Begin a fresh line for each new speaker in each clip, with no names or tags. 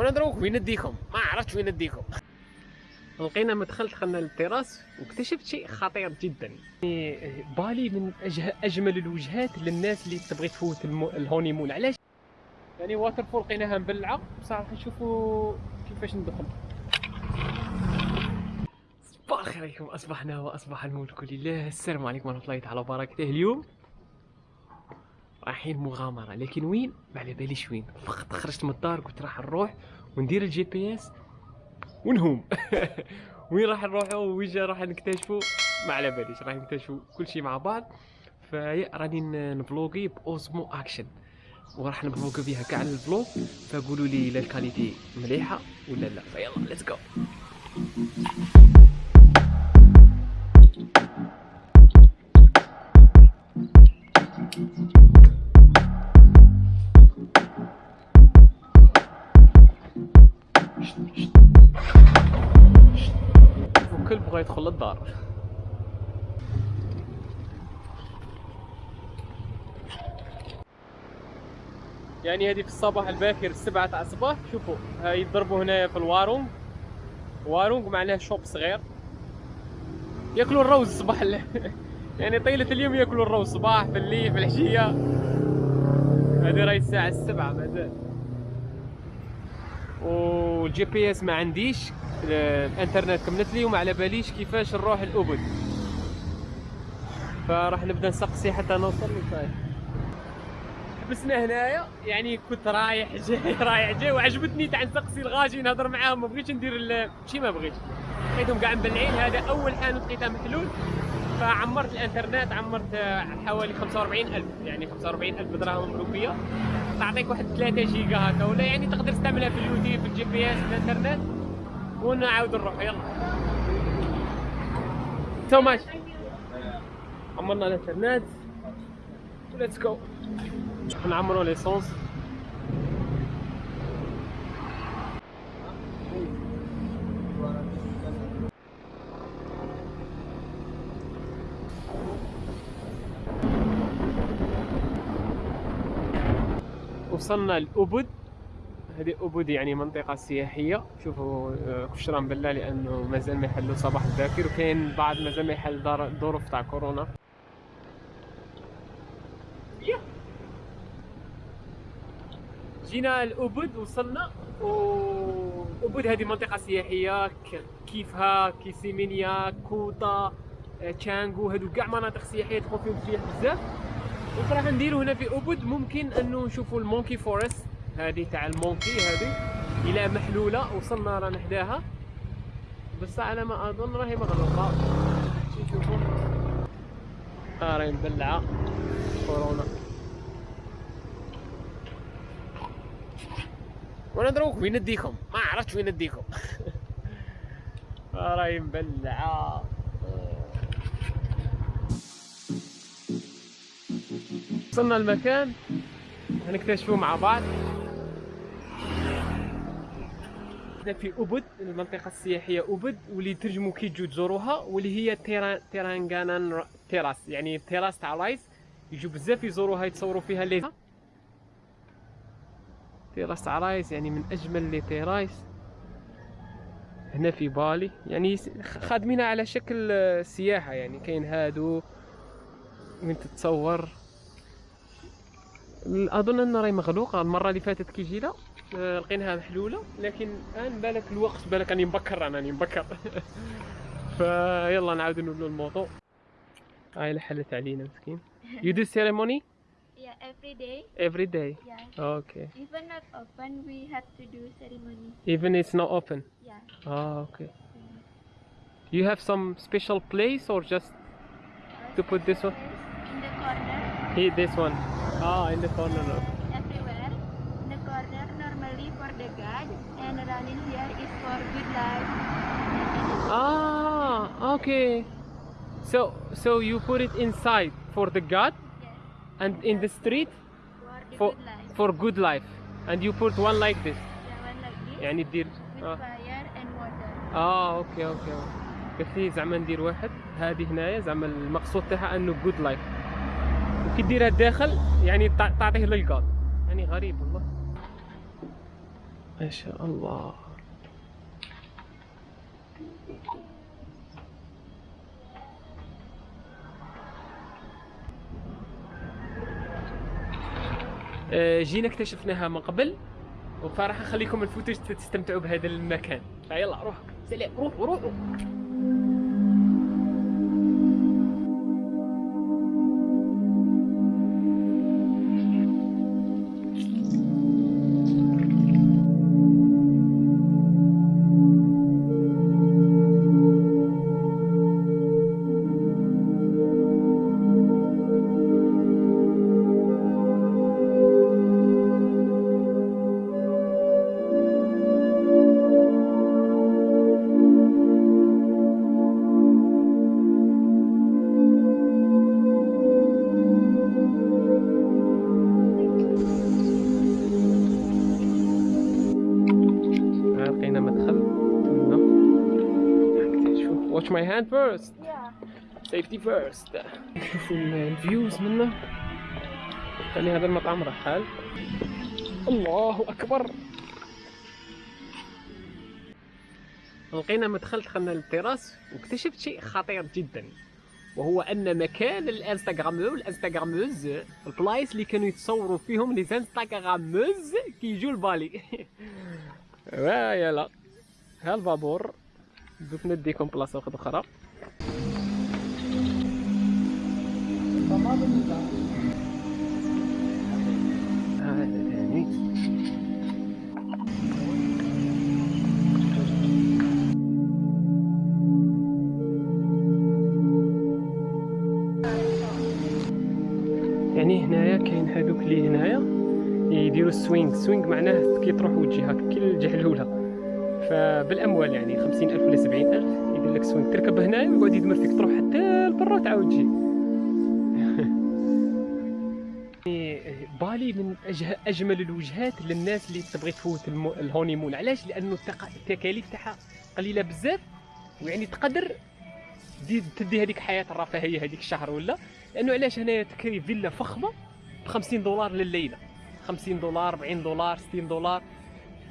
وأنا دروك وين نديكم؟ ما عرفتش وين نديكم. لقينا مدخل دخلنا للتراس واكتشفت شيء خطير جدا. يعني بالي من أجمل الوجهات للناس اللي تبغي تفوت. ال honeymoon علاش؟ يعني waterfall لقيناها مبلعة. بصراحه نشوفوا كيفاش ندخل. صباح الخير عليكم. أصبحنا وأصبح الملك لله. السلام عليكم ورحمة الله تعالى وبركاته. اليوم رايحين مغامرة. لكن وين؟ ما على باليش وين. فقط خرجت من الدار قلت راح نروح وندير ال GPS ونهوم. وين راح نروحوا وين راح نكتشفوا ما على باليش راح نكتشفوا كل شيء مع بعض. فراني نفلوغي ب Osmo Action. وراح نفلوغ فيها كاع ال vlog فقولوا لي لا ال qualité مليحة ولا لا. فيلا let's go وكل بغى يدخل للدار. يعني هذه في الصباح الباكر السبعة تاع الصباح. شوفوا يضربوا هنايا في الوارونغ. وارونغ معناه شوب صغير. ياكلوا الروز الصباح ال- يعني طيلة اليوم ياكلوا الروز صباح في الليل في العشية. هذه راهي الساعة السبعة مازال. وال GPS ما عنديش. الانترنت كملت لي وما على باليش كيفاش نروح الأبد. فراح نبدا نسقسي حتى نوصل للفايت حبسنا هنايا. يعني كنت رايح جاي رايح جاي وعجبتني تاع نسقسي الغاشي نهضر معاهم. ما بغيتش ندير شي ما بغيتش. لقيتهم كاع مبلعين هذا أول حانوت لقيتها محلول. فعمرت الانترنت عمرت آه، حوالي 45000 يعني 45000 دراهم مملوكيه تعطيك واحد 3 جيجا هكا ولا يعني تقدر تستعملها في اليوتيوب في ال GPS في الانترنت. ونعاود نروح يلا. so much عمرنا الانترنت. let's go نعمروا l'essence وصلنا لأبد. هذه أبد يعني منطقة سياحية. شوفوا آه، كشرى مبلعة لأنه مازال ما يحلوا صباح الباكر وكاين بعض مازال ما يحل ظروف تاع كورونا. جينا لأبد وصلنا. وأبد هذه منطقة سياحية. كيفها؟ كي سيمينياك كوطا آه، تشانغو هذو كاع مناطق سياحية تكون فيهم سياح بزاف. وراح نديرو هنا في أبد. ممكن أنه نشوفوا ال monkey forest. هذه تاع ال monkey هذه إلى محلولة. وصلنا رانا حداها. بس على ما أظن راهي مغلوقة شي نشوفوا آه راهي مبلعة. كورونا. وأنا دروك وين نديكم؟ ما عرفتش وين نديكم. آه راهي مبلعة. وصلنا المكان هنكتشفوه مع بعض. إحنا في أبد المنطقة السياحية أبد واللي ترجموا كي تجوا تزوروها واللي هي تيرا تيرانغانان تيراس. يعني تيراس تاع رايس يجوا بزاف يزوروها يتصوروا فيها لي. تيراس تاع رايس يعني من أجمل لي تيرايس هنا في بالي. يعني خادمينها على شكل آه، سياحة. يعني كاين هادو وين تتصور. اظن ان راهي مغلوقه المره اللي فاتت كي جينا آه، لقيناها محلوله لكن الان بالك الوقت بالك راني مبكر أنا راني مبكر فيلا نعاود نولوا الموضوع هاي حلت علينا مسكين you do ceremony
Yeah, every day.
every day
Yeah.
okay
Even not open, we have to do ceremony.
even it's not open
Yeah.
ah okay you have some special place or just To put this one?
In the corner,
here this one ah in the corner no.
everywhere. In the corner, normally for the God, and running here is for good life.
ah okay so so you put it inside for the god
Yes,
and in the street
for the
for
good life.
for good life and you put one like this
Yeah, one like this.
يعني دير
with
آه.
fire and water.
اه اوكي اوكي قلت لي زعما ندير واحد هذه هنايا زعما المقصود تاعها انه جود لايف وكي ديرها الداخل يعني تع- تعطيه للقاض يعني غريب والله. ما شاء الله. آه، جينا اكتشفناها من قبل وفراح نخليكم الفوتج تستمتعوا بهذا المكان. فيلا روح سلام روحوا روحوا. هاند فيرست
Yeah.
سيفتي فيرست شوفوا الفيوز منه. خلي هذا المطعم رحال. الله أكبر. لقينا مدخل دخلنا للتراس واكتشفت شيء خطير جدا وهو أن مكان الانستغرامو الانستغراموز البلايص اللي كانوا يتصوروا فيهم لي انستغراموز كيجوا لبالي. ويلا ها البابور دوك نديكم بلاصة واحدة أخرى. يعني هنايا كاين هذوك اللي هنايا يديروا ال swing. ال swing معناه كي تروح وجهك كي الجحلوله فبالأموال يعني خمسين ألف ولا سبعين ألف يدير لك swing تركب هنايا ويقعد يدمر فيك تروح حتى لبرا وتعاود تجي يعني بالي من. أجمل الوجهات للناس اللي تبغي تفوت. ال honeymoon علاش لأنه. التكاليف تاعها قليلة بزاف ويعني تقدر تدي هذيك حياة الرفاهية هذيك الشهر ولا لأنه علاش هنايا تكري فيلا فخمة ب 50 دولار لليلة 50 دولار 40 دولار 60 دولار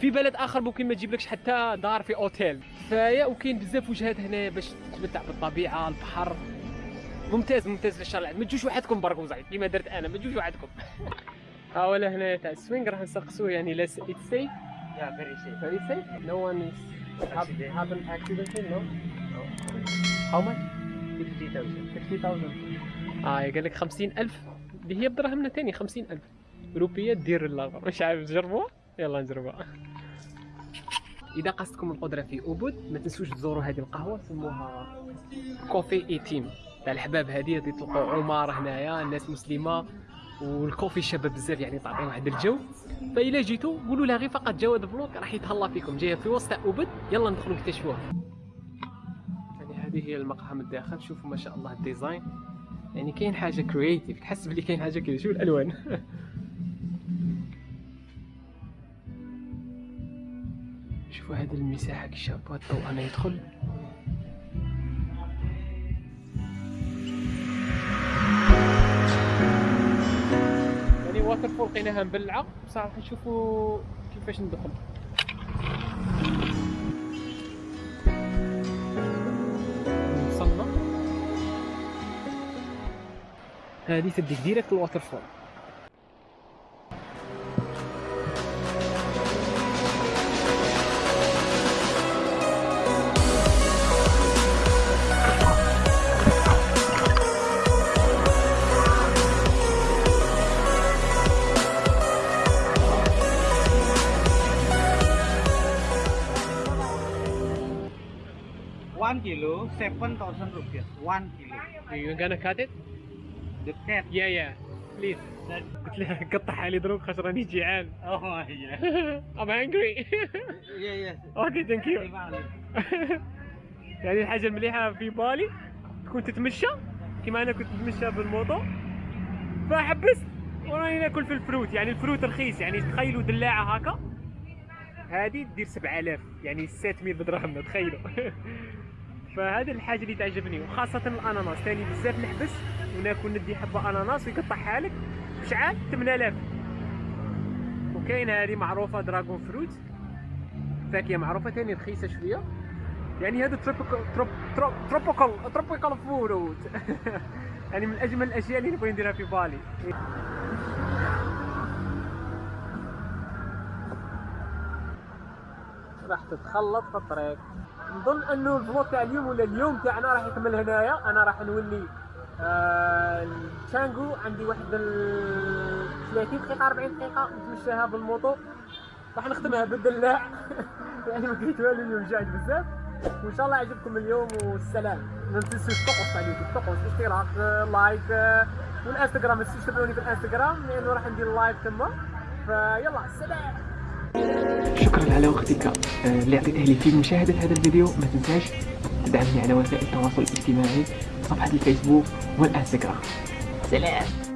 في بلد آخر ممكن ما تجيبلكش حتى دار في أوتيل. فيا وكاين بزاف وجهات هنا باش تتمتع بالطبيعة البحر. ممتاز ممتاز في الشارع ما تجوش وحدكم برك وزعيد كيما درت أنا ما تجوش وحدكم. ها ولا هنا تاع ال swing راح نسقسوه يعني لا
it's safe safe.
very safe. No one is
Accident.
happened accidentally no? How much?
50,000.
50000 آه قال لك 50000 اللي هي بدراهمنا تاني 50000 روبيه دير اللغة مش عارف تجربوها يلا نجربوها إذا قصدكم القدرة في أوبود ما تنسوش تزوروا هذه القهوة سموها كوفي 18 تاع الحباب هذه اللي تلقوا عمار هنايا الناس مسلمة والكوفي شابه بزاف يعني تعطي واحد الجو. فإلا جيتوا قولوا لها غير فقط جواد فلوق راح يتهلا فيكم. جاية في وسط اوبد يلا ندخلوا نكتشفوها يعني هذه هي المقهى من الداخل. شوفوا ما شاء الله ال design. يعني كاين حاجة creative تحس بلي كاين حاجة كذا شو الالوان شوفوا هذه المساحة كي شابة؟ الضوء أنا يدخل؟ يعني waterfall لقيناها مبلعه بصراحه نشوفوا كيفاش ندخل. وصلنا هذه تديك ديريكت الواتر فول
One kilo, seven thousand rupees. One kilo.
You gonna cut it?
The cat.
Yeah yeah please قلت لها قطعها لي دروك خاطر راني جيعان
Oh yeah.
I'm hungry
yeah yeah.
you
Terima kasih.
يعني الحاجة المليحة في بالي تكون تتمشى كيما أنا كنت نتمشى بال moto فحبست وراني ناكل في ال fruit يعني ال fruit رخيص يعني تخيلوا دلاعة هكا هذه دير 7000 يعني 600 بدرهم تخيلوا فهذه الحاجة اللي تعجبني وخاصة الأناناس. ثاني بزاف نحبس وناكل ندي حبه أناناس ويقطعها لك بشحال 8000 وكاين هذه معروفة dragon fruit. فاكهة معروفة ثاني رخيصة شوية. يعني هذا tropical trop trop tropical tropical fruit. يعني من أجمل الأشياء اللي نبغي نديرها في بالي. راح تتخلط في الطريق. نظن أنه الـ vlog تاع اليوم ولا اليوم تاعنا راح يكمل هنايا. أنا راح نولي آه عندي واحد ال 30 دقيقة 40 دقيقة نتمشاها بال moto. راح نختمها بالدلاع. يعني ما كنت والو اليوم جاعد بزاف. وإن شاء الله عجبكم اليوم والسلام. ما تنسوش تقص على اليوتيوب. تقص اشتراك like والإنستغرام. ما تنسوش في الإنستغرام لأنه راح ندير live تما. فيلا سلام. شكرا على وقتك. آه، اللي أعطيته لي في مشاهدة هذا الفيديو ما تنساش تدعمني على وسائل التواصل الاجتماعي صفحة الفيسبوك والإنستغرام. سلام.